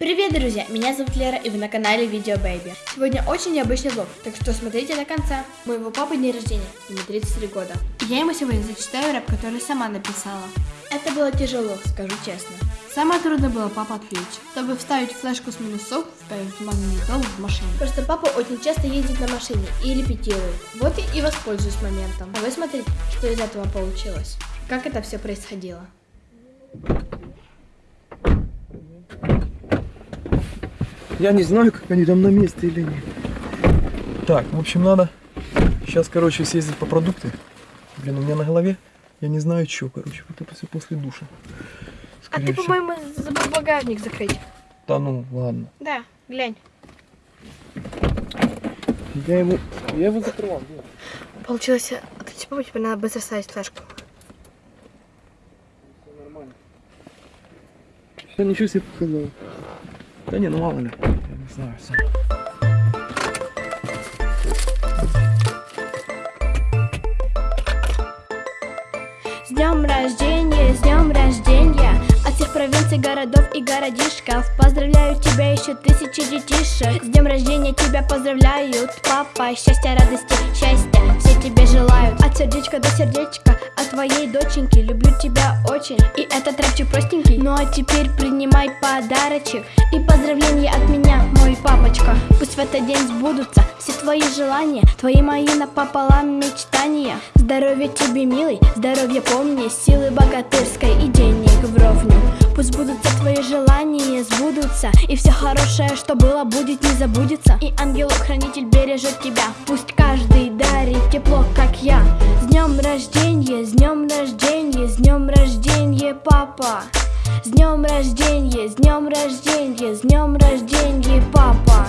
Привет, друзья! Меня зовут Лера, и вы на канале Видео Бэйби. Сегодня очень необычный влог, так что смотрите до конца. Моего папы день рождения, ему 33 года. И я ему сегодня зачитаю рэп, который сама написала. Это было тяжело, скажу честно. Самое трудное было папа отвлечь, чтобы вставить флешку с минусов, вставить магнитол в машине. Просто папа очень часто ездит на машине и репетирует. Вот и воспользуюсь моментом. А вы смотрите, что из этого получилось. Как это все происходило. Я не знаю, как они там на месте или нет. Так, в общем, надо сейчас, короче, съездить по продукты. Блин, у меня на голове, я не знаю, что, короче, вот это все после душа. а ты, по-моему, забыл багажник закрыть. Да ну, ладно. Да, глянь. Я его, я его закрывал. Нет. Получилось, а ты типа, тебе надо быстро ставить флешку. Все нормально. Все, ничего себе показал. Да не, ну мало ли. Знаю, сам. С днем рождения, с днем рождения. От всех провинций, городов и городишков. Поздравляю тебя еще тысячи детишек. С днем рождения тебя поздравляют Папа, счастья, радости, счастья Все тебе желают. От сердечка до сердечка твоей доченьки. Люблю тебя очень. И этот рэпчик простенький. Ну а теперь принимай подарочек И поздравления от меня, мой папочка. Пусть в этот день сбудутся Все твои желания Твои мои напополам мечтания. Здоровья тебе, милый Здоровья помни Силы богатырской и денег вровню. Пусть будутся твои желания, сбудутся И все хорошее, что было, будет, не забудется. И ангел-хранитель бережет тебя. Пусть каждый дарит тепло, как я. С днем рождения, с днем рождения, с днем рождения, папа. С днем рождения, с днем рождения, с днем рождения, папа.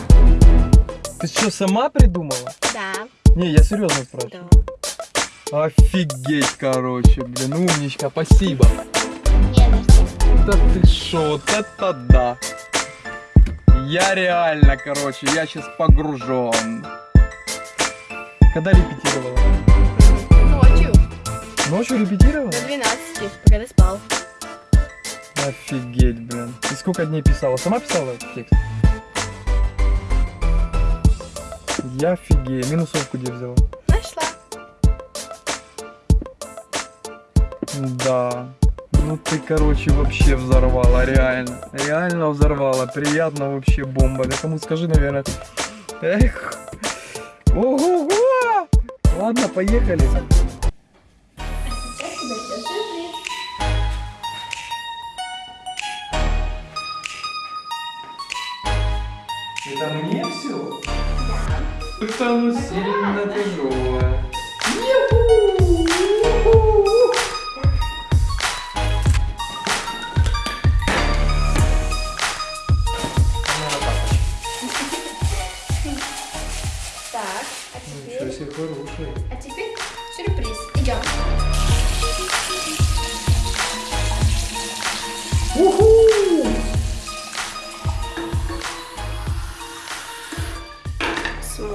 Ты что, сама придумала? Да, Не, я серьезно спрашиваю. Офигеть, короче, блин, умничка, спасибо. Да ты шо, вот это да. Я реально, короче, я сейчас погружен. Когда репетировала? Ночью, Ночью репетировала? до 12, пока ты спал Офигеть, блин. И сколько дней писала? Сама писала этот текст? Я офигею. Минусовку где взяла? Нашла Да. Ну ты, короче, вообще взорвала, реально. Реально взорвала. Приятно вообще бомба. Да кому скажи, наверное. Эх. Ого-го! Ладно, поехали. Это мне все? Да. Это ну сильно тяжелое.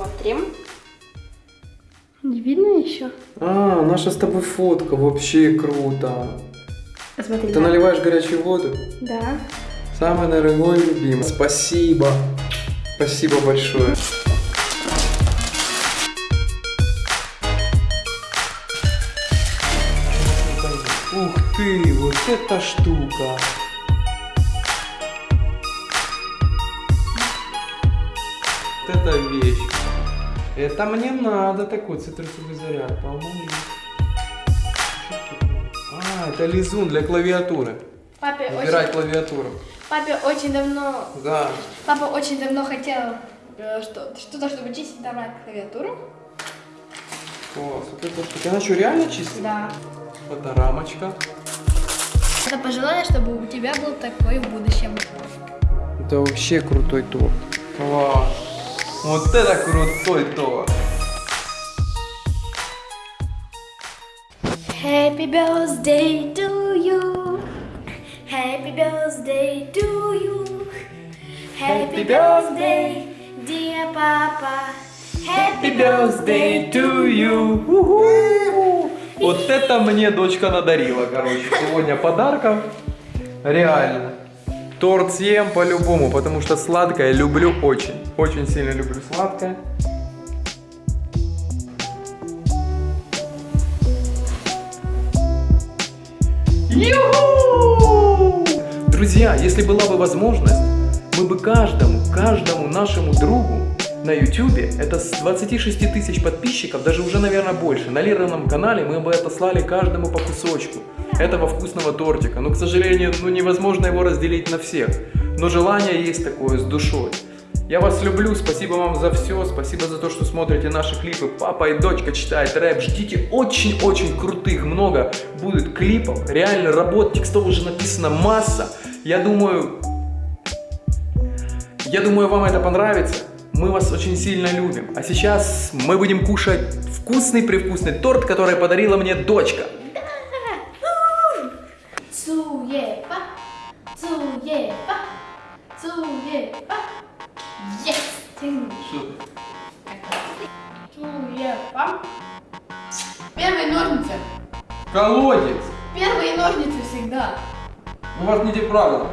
Смотрим. Не видно еще? А, наша с тобой фотка, вообще круто. Посмотри. Ты наливаешь горячую воду? Да. Самый дорогой любимый. Спасибо. Спасибо большое. Ух ты, вот эта штука. Вот эта вещь. Это мне надо такой цитрусовый заряд. Помоги. А, это лизун для клавиатуры. Папе Выбирай очень, клавиатуру. папе очень давно, Да. папа очень давно хотел э, что, что-то, чтобы чистить нормально клавиатуру. Класс, вот это штука. Она что, реально чистая? Да. Это рамочка. Это пожелание, чтобы у тебя был такой в будущем. Это вообще крутой торт. Класс. Вот это крутой торт. Happy birthday to you. Happy birthday to you. Happy birthday, dear Papa. Happy birthday to you. Вот это мне дочка надарила, короче, сегодня подарков. Реально. Торт съем по-любому, потому что сладкое люблю очень. Очень сильно люблю сладкое. Ю-ху! Друзья, если была бы возможность, мы бы каждому, каждому нашему другу на YouTube, это с 26 тысяч подписчиков, даже уже, наверное, больше, на Лираном канале мы бы отослали каждому по кусочку этого вкусного тортика. Но, к сожалению, ну, невозможно его разделить на всех. Но желание есть такое, с душой. Я вас люблю, спасибо вам за все, спасибо за то, что смотрите наши клипы. Папа и дочка читают рэп, ждите очень-очень крутых, много будет клипов, реально работ, текстов уже написано масса. Я думаю, я думаю, вам это понравится. Мы вас очень сильно любим. А сейчас мы будем кушать вкусный-привкусный торт, который подарила мне дочка. Цуепа, цуепа, цуепа. Yes! Цуепа. Первые ножницы. Колодец! Первые ножницы всегда. У вас не те правила.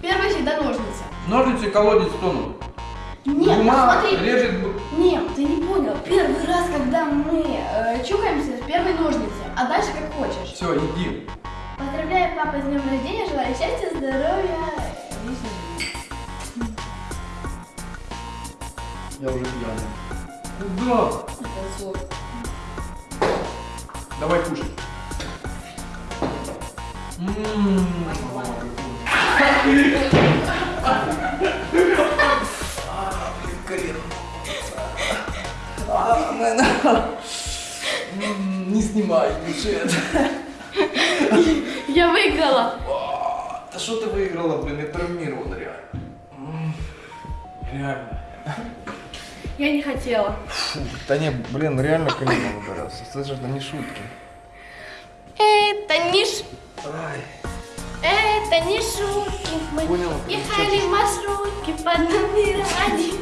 Первые всегда ножницы. Ножницы колодец тонут. Нет, Бумага смотри. режет... Нет, ты не понял. Первый раз, когда мы э, чукаемся, первые ножницы. А дальше как хочешь. Все, иди. Поздравляю папа с днем рождения, желаю счастья, здоровья. Я уже пьяный. Куда? Сок. Давай кушай. М-м-м. М, Не снимай бюджет. Я выиграла. Да что ты выиграла, блин, я травмирован реально. Реально. Я не хотела. Фу, да не, блин, реально колено выбирался. Слышишь, это не шутки. Это не ш... Ай, Это не шутки. Мы Понял. ехали в маршрутке под номером один.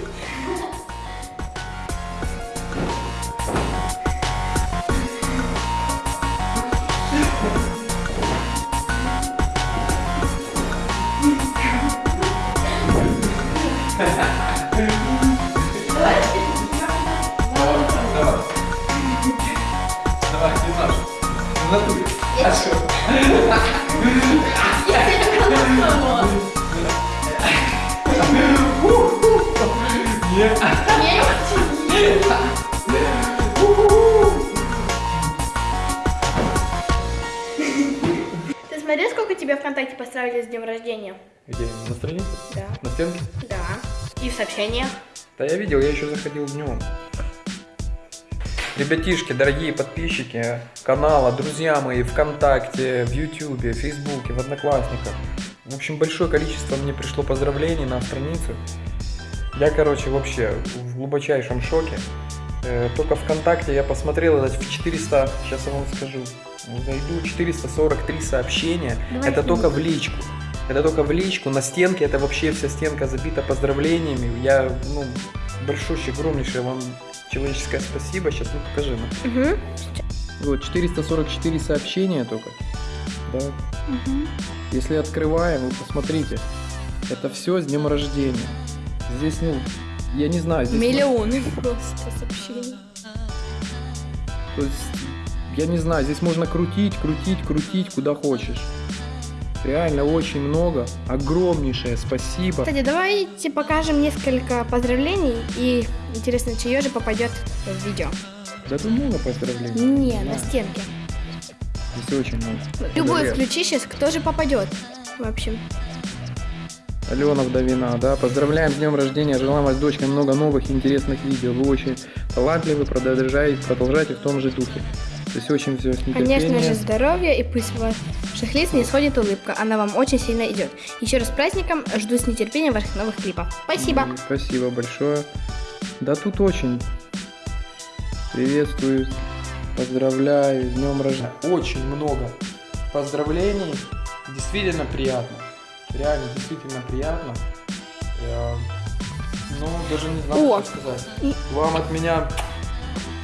Днем рождения? Где? На странице? Да. На стенке? Да. И в сообщениях. Да я видел, я еще заходил днем. Ребятишки, дорогие подписчики канала, друзья мои, ВКонтакте, в Ютубе, в Фейсбуке, в Одноклассниках. В общем, большое количество мне пришло поздравлений на страницу. Я, короче, вообще в глубочайшем шоке. Э, Только ВКонтакте я посмотрел, это в 400, сейчас я вам скажу, зайду, 443 сообщения. Давай это только в личку. Это только в личку, на стенке, это вообще вся стенка забита поздравлениями. Я, ну, большущее, огромнейшее вам человеческое спасибо. Сейчас, ну, покажи нам. Угу. Вот, 444 сообщения только. Да. Угу. Если открываем, вы посмотрите. Это все с днем рождения. Здесь, ну, я не знаю, здесь... Миллионы просто сообщений. То есть, я не знаю, здесь можно крутить, крутить, крутить, куда хочешь. Реально очень много. Огромнейшее спасибо. Кстати, давайте покажем несколько поздравлений и интересно, чье же попадет в видео. Да тут много поздравлений. Не, Да. на стенке. Здесь очень много. Любой Привет. включи сейчас, кто же попадет. В общем. Алена Вдовина, да, поздравляем с днем рождения, желаем вас, дочка, много новых интересных видео. Вы очень талантливы, продолжайте, продолжайте в том же духе. То есть очень все. Конечно же, здоровья и пусть ваших лиц не сходит улыбка. Она вам очень сильно идет. Еще раз с праздником. Жду с нетерпением ваших новых клипов. Спасибо. Спасибо большое. Да тут очень. Приветствую, поздравляю, с днем рождения. Очень много поздравлений. Действительно приятно. Реально, действительно приятно. Я, ну, даже не знаю, О. что сказать. Вам от меня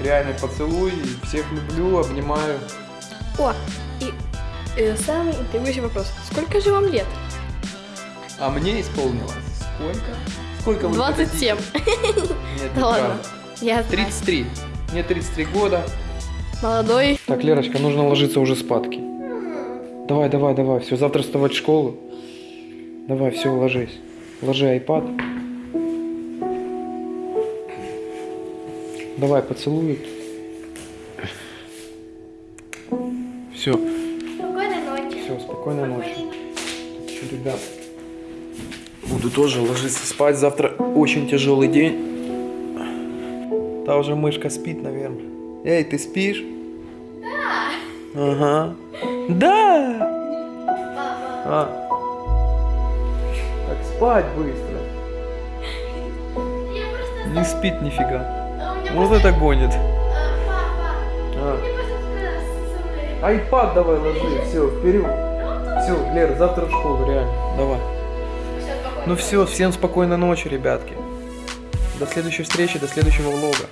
реальный поцелуй. Всех люблю, обнимаю. О, и э, самый интригующий вопрос. Сколько же вам лет? А мне исполнилось сколько? Сколько вы 27. хотите? Нет, Да ладно. Я знаю. 33. Мне 33 года. молодой. Так, Лерочка, нужно ложиться уже спадки. Давай, давай, давай. Все, завтра вставать в школу. Давай, все, ложись. Ложи iPad. Давай, поцелуй. Все, Спокойной ночи. все, спокойной ночи. Что, ребят, буду тоже ложиться спать. Завтра очень тяжелый день. Та уже мышка спит, наверное. Эй, ты спишь? Да. Ага. Да. А. Так спать быстро. Не спит нифига. Вот это гонит. Папа, А. Айпад давай ложи, все, вперед. Все, Лер, завтра в школу, реально. Давай. Ну все, всем спокойной ночи, ребятки. До следующей встречи, до следующего влога.